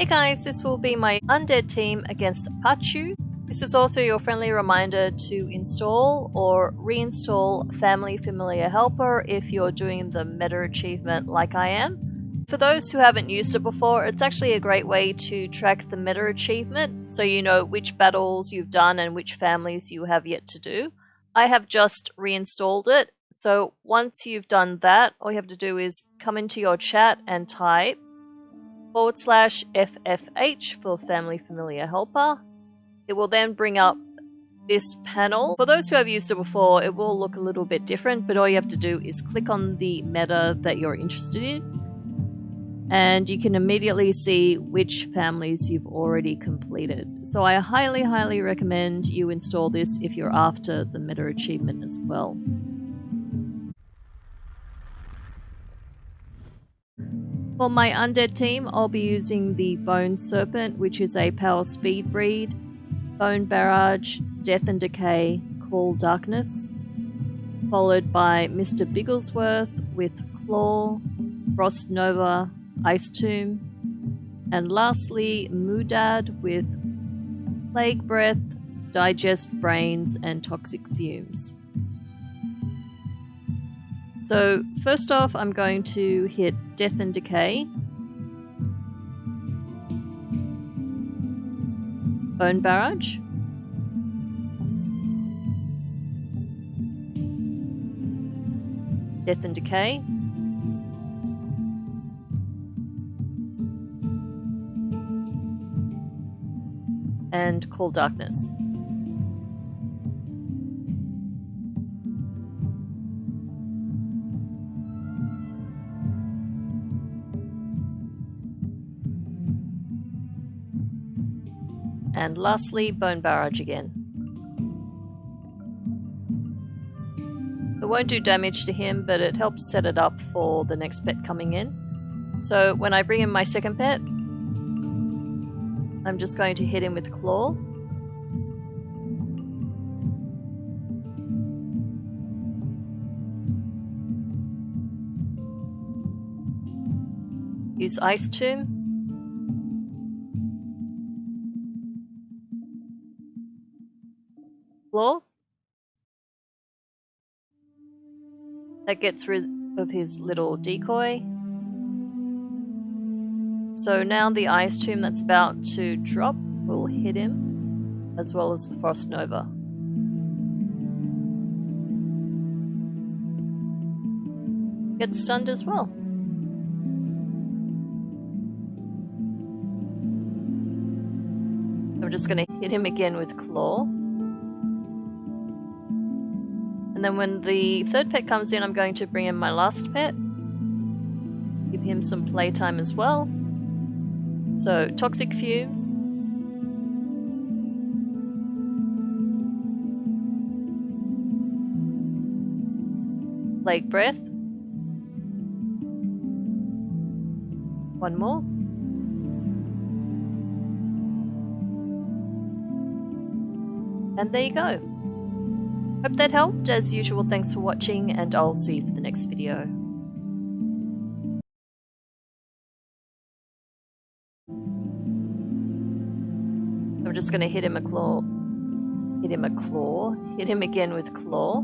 Hey guys, this will be my undead team against Pachu. This is also your friendly reminder to install or reinstall Family Familiar Helper if you're doing the meta achievement like I am. For those who haven't used it before, it's actually a great way to track the meta achievement so you know which battles you've done and which families you have yet to do. I have just reinstalled it so once you've done that, all you have to do is come into your chat and type forward slash FFH for Family Familiar Helper. It will then bring up this panel. For those who have used it before, it will look a little bit different, but all you have to do is click on the meta that you're interested in. And you can immediately see which families you've already completed. So I highly, highly recommend you install this if you're after the meta achievement as well. For my undead team, I'll be using the Bone Serpent, which is a power speed breed, Bone Barrage, Death and Decay, Call Darkness, followed by Mr. Bigglesworth with Claw, Frost Nova, Ice Tomb, and lastly Mudad with Plague Breath, Digest Brains, and Toxic Fumes. So first off, I'm going to hit Death and Decay. Bone Barrage. Death and Decay. And Call Darkness. And lastly, Bone Barrage again. It won't do damage to him, but it helps set it up for the next pet coming in. So when I bring in my second pet, I'm just going to hit him with Claw. Use Ice Tomb. Floor. That gets rid of his little decoy. So now the ice tomb that's about to drop will hit him, as well as the frost nova. Gets stunned as well. I'm just going to hit him again with claw. And then when the third pet comes in, I'm going to bring in my last pet. Give him some playtime as well. So, Toxic Fumes. Plague Breath. One more. And there you go. Hope that helped. As usual, thanks for watching, and I'll see you for the next video. I'm just going to hit him a claw, hit him a claw, hit him again with claw.